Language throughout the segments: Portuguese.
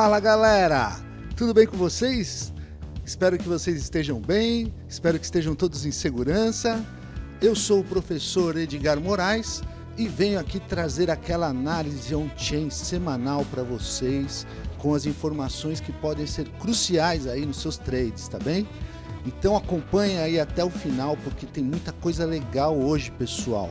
Fala galera, tudo bem com vocês? Espero que vocês estejam bem, espero que estejam todos em segurança. Eu sou o professor Edgar Moraes e venho aqui trazer aquela análise on-chain semanal para vocês com as informações que podem ser cruciais aí nos seus trades, tá bem? Então acompanha aí até o final porque tem muita coisa legal hoje, pessoal.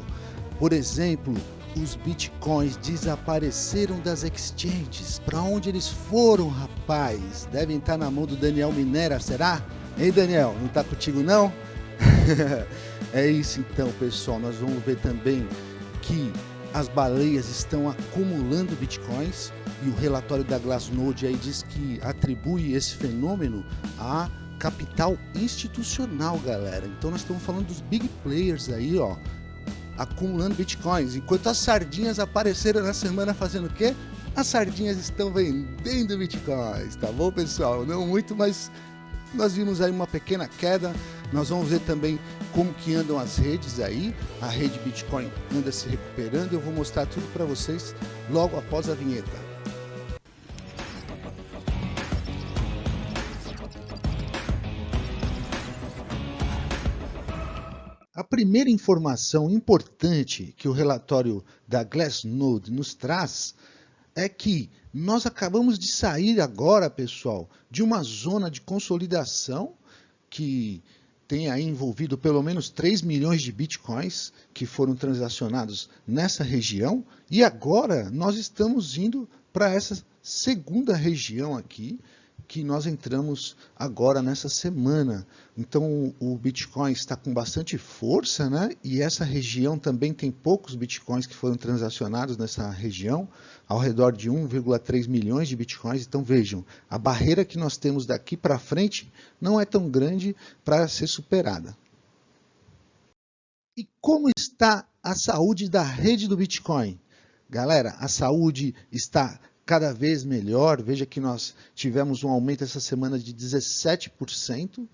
Por exemplo, os bitcoins desapareceram das exchanges. Para onde eles foram, rapaz? Devem estar na mão do Daniel Minera, será? Ei, Daniel, não está contigo não? é isso então, pessoal. Nós vamos ver também que as baleias estão acumulando bitcoins e o relatório da Glassnode aí diz que atribui esse fenômeno a capital institucional, galera. Então nós estamos falando dos big players aí, ó, acumulando bitcoins. Enquanto as sardinhas apareceram na semana fazendo o quê? As sardinhas estão vendendo bitcoins, tá bom, pessoal? Não muito, mas nós vimos aí uma pequena queda. Nós vamos ver também como que andam as redes aí. A rede Bitcoin anda se recuperando. Eu vou mostrar tudo para vocês logo após a vinheta. A primeira informação importante que o relatório da Glassnode nos traz é que nós acabamos de sair agora, pessoal, de uma zona de consolidação que tem aí envolvido pelo menos 3 milhões de bitcoins que foram transacionados nessa região. E agora nós estamos indo para essa segunda região aqui, que nós entramos agora nessa semana. Então o Bitcoin está com bastante força, né? E essa região também tem poucos Bitcoins que foram transacionados nessa região, ao redor de 1,3 milhões de Bitcoins. Então vejam, a barreira que nós temos daqui para frente não é tão grande para ser superada. E como está a saúde da rede do Bitcoin? Galera, a saúde está cada vez melhor. Veja que nós tivemos um aumento essa semana de 17%.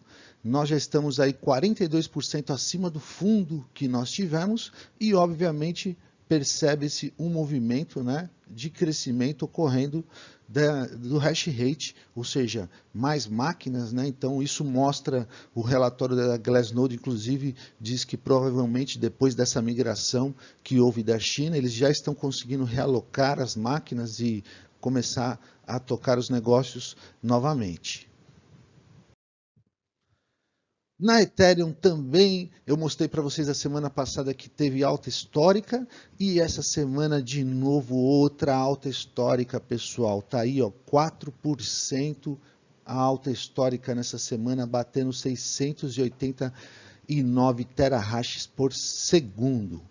Nós já estamos aí 42% acima do fundo que nós tivemos e, obviamente, percebe-se um movimento né, de crescimento ocorrendo da, do hash rate, ou seja, mais máquinas, né? então isso mostra o relatório da Glassnode, inclusive diz que provavelmente depois dessa migração que houve da China, eles já estão conseguindo realocar as máquinas e começar a tocar os negócios novamente. Na Ethereum também, eu mostrei para vocês a semana passada que teve alta histórica e essa semana de novo outra alta histórica, pessoal. Tá aí, ó, 4% a alta histórica nessa semana, batendo 689 terahashes por segundo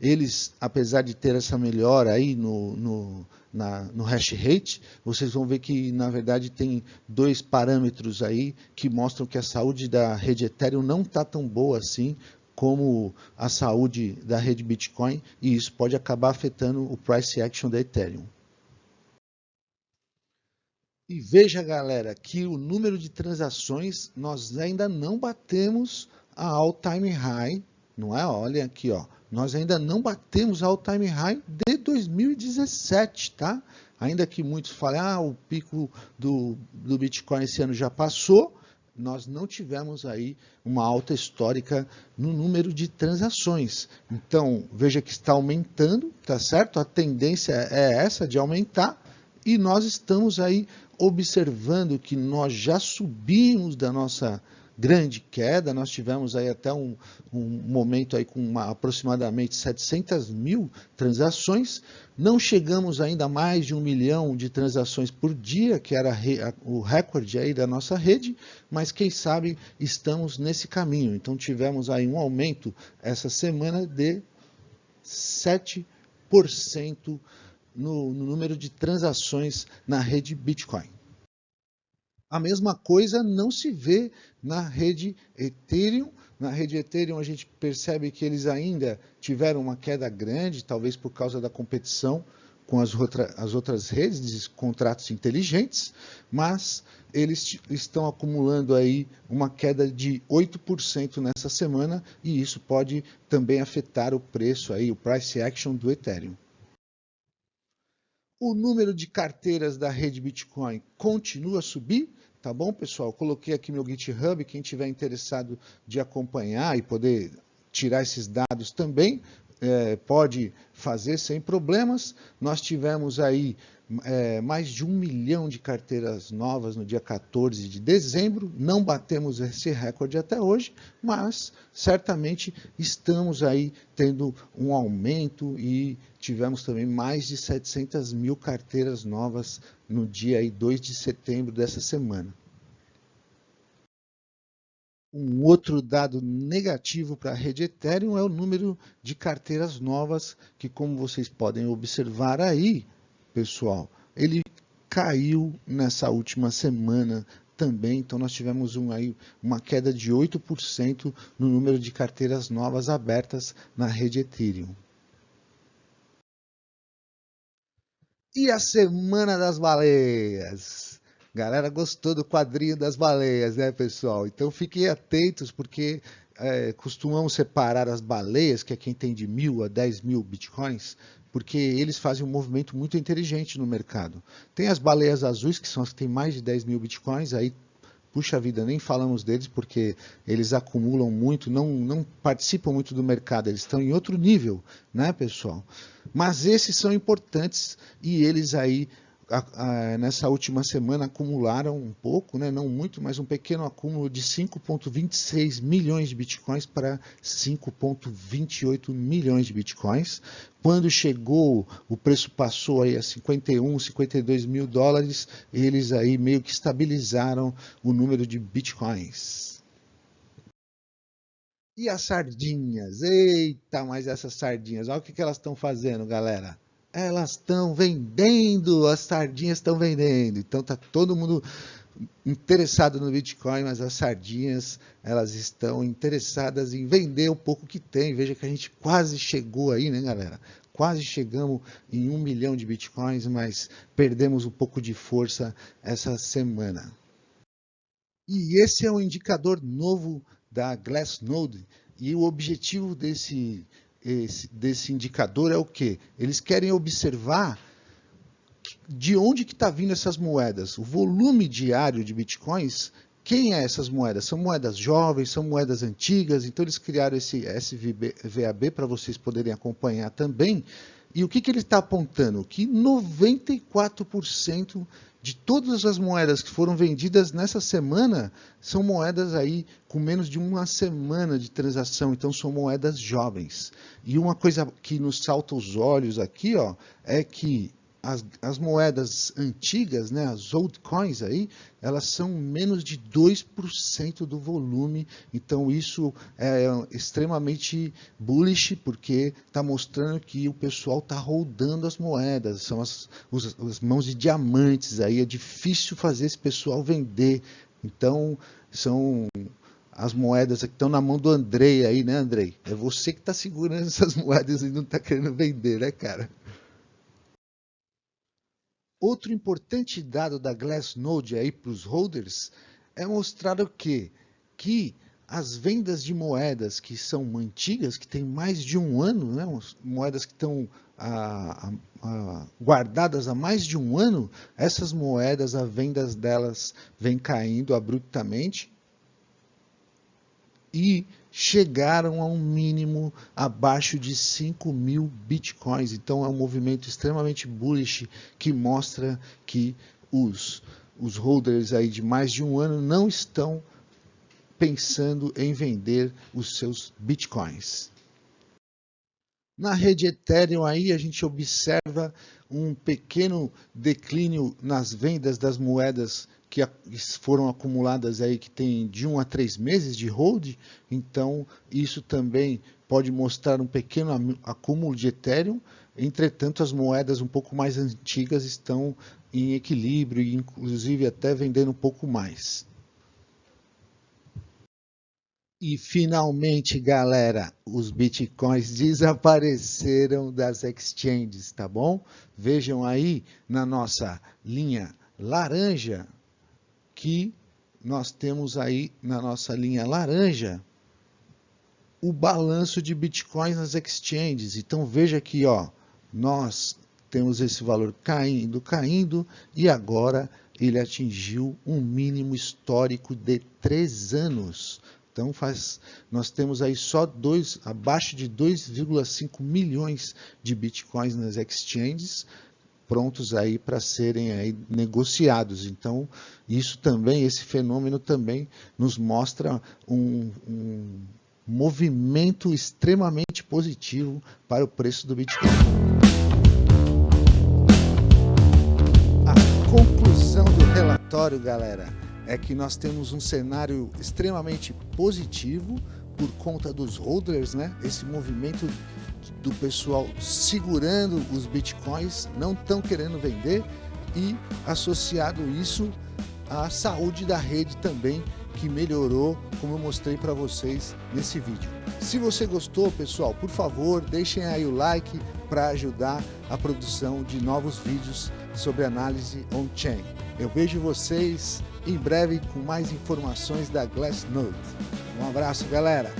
eles, apesar de ter essa melhora aí no, no, na, no hash rate, vocês vão ver que, na verdade, tem dois parâmetros aí que mostram que a saúde da rede Ethereum não está tão boa assim como a saúde da rede Bitcoin, e isso pode acabar afetando o price action da Ethereum. E veja, galera, que o número de transações nós ainda não batemos a all-time high, não é? Olha aqui, ó nós ainda não batemos ao time high de 2017, tá? Ainda que muitos falem, ah, o pico do, do Bitcoin esse ano já passou, nós não tivemos aí uma alta histórica no número de transações. Então, veja que está aumentando, tá certo? A tendência é essa de aumentar e nós estamos aí observando que nós já subimos da nossa grande queda, nós tivemos aí até um, um momento aí com uma, aproximadamente 700 mil transações, não chegamos ainda a mais de um milhão de transações por dia, que era o recorde aí da nossa rede, mas quem sabe estamos nesse caminho. Então tivemos aí um aumento essa semana de 7% no, no número de transações na rede Bitcoin. A mesma coisa não se vê na rede Ethereum. Na rede Ethereum a gente percebe que eles ainda tiveram uma queda grande, talvez por causa da competição com as, outra, as outras redes de contratos inteligentes, mas eles estão acumulando aí uma queda de 8% nessa semana e isso pode também afetar o preço aí, o price action do Ethereum. O número de carteiras da rede Bitcoin continua a subir, tá bom, pessoal? Coloquei aqui meu GitHub, quem tiver interessado de acompanhar e poder tirar esses dados também, é, pode fazer sem problemas. Nós tivemos aí é, mais de um milhão de carteiras novas no dia 14 de dezembro. Não batemos esse recorde até hoje, mas certamente estamos aí tendo um aumento e tivemos também mais de 700 mil carteiras novas no dia aí 2 de setembro dessa semana. Um outro dado negativo para a rede Ethereum é o número de carteiras novas, que como vocês podem observar aí, pessoal, ele caiu nessa última semana também, então nós tivemos um, aí, uma queda de 8% no número de carteiras novas abertas na rede Ethereum. E a Semana das Baleias? Galera gostou do quadrinho das baleias, né, pessoal? Então fiquem atentos, porque é, costumamos separar as baleias, que é quem tem de mil a 10 mil bitcoins, porque eles fazem um movimento muito inteligente no mercado. Tem as baleias azuis, que são as que têm mais de 10 mil bitcoins, aí, puxa vida, nem falamos deles, porque eles acumulam muito, não, não participam muito do mercado, eles estão em outro nível, né, pessoal? Mas esses são importantes e eles aí a, a, nessa última semana acumularam um pouco, né, não muito, mas um pequeno acúmulo de 5,26 milhões de bitcoins para 5,28 milhões de bitcoins. Quando chegou, o preço passou aí a 51, 52 mil dólares, eles aí meio que estabilizaram o número de bitcoins. E as sardinhas? Eita, mas essas sardinhas, olha o que, que elas estão fazendo, galera elas estão vendendo, as sardinhas estão vendendo. Então tá todo mundo interessado no Bitcoin, mas as sardinhas elas estão interessadas em vender o pouco que tem. Veja que a gente quase chegou aí, né, galera? Quase chegamos em um milhão de Bitcoins, mas perdemos um pouco de força essa semana. E esse é um indicador novo da Glassnode. E o objetivo desse esse, desse indicador é o que? Eles querem observar de onde que está vindo essas moedas, o volume diário de bitcoins. Quem é essas moedas? São moedas jovens, são moedas antigas, então eles criaram esse SVAB para vocês poderem acompanhar também. E o que, que ele está apontando? Que 94% de todas as moedas que foram vendidas nessa semana são moedas aí com menos de uma semana de transação, então são moedas jovens. E uma coisa que nos salta os olhos aqui, ó, é que as, as, moedas antigas, né, as old coins aí, elas são menos de 2% do volume, então isso é extremamente bullish, porque está mostrando que o pessoal está rodando as moedas, são as, os, as mãos de diamantes aí, é difícil fazer esse pessoal vender, então são as moedas que estão na mão do Andrei aí, né, Andrei? É você que está segurando essas moedas e não está querendo vender, né, cara? Outro importante dado da Glassnode aí para os holders é mostrar o quê? Que as vendas de moedas que são antigas, que têm mais de um ano, né? moedas que estão a, a, a, guardadas há mais de um ano, essas moedas, a vendas delas vem caindo abruptamente e chegaram a um mínimo abaixo de 5 mil bitcoins. Então é um movimento extremamente bullish que mostra que os, os holders aí de mais de um ano não estão pensando em vender os seus bitcoins. Na rede Ethereum aí a gente observa um pequeno declínio nas vendas das moedas que foram acumuladas aí que tem de um a três meses de hold, então isso também pode mostrar um pequeno acúmulo de Ethereum, entretanto as moedas um pouco mais antigas estão em equilíbrio inclusive até vendendo um pouco mais. E finalmente, galera, os bitcoins desapareceram das exchanges, tá bom? Vejam aí na nossa linha laranja que nós temos aí na nossa linha laranja o balanço de bitcoins nas exchanges. Então veja aqui, ó, nós temos esse valor caindo, caindo, e agora ele atingiu um mínimo histórico de três anos. Então faz, nós temos aí só dois, abaixo de 2,5 milhões de bitcoins nas exchanges prontos aí para serem aí negociados. Então isso também, esse fenômeno também nos mostra um, um movimento extremamente positivo para o preço do Bitcoin. A conclusão do relatório, galera, é que nós temos um cenário extremamente positivo por conta dos holders, né? Esse movimento do pessoal segurando os bitcoins, não estão querendo vender e associado isso à saúde da rede também que melhorou, como eu mostrei para vocês nesse vídeo. Se você gostou, pessoal, por favor, deixem aí o like para ajudar a produção de novos vídeos sobre análise on-chain. Eu vejo vocês em breve com mais informações da Glassnode. Um abraço, galera!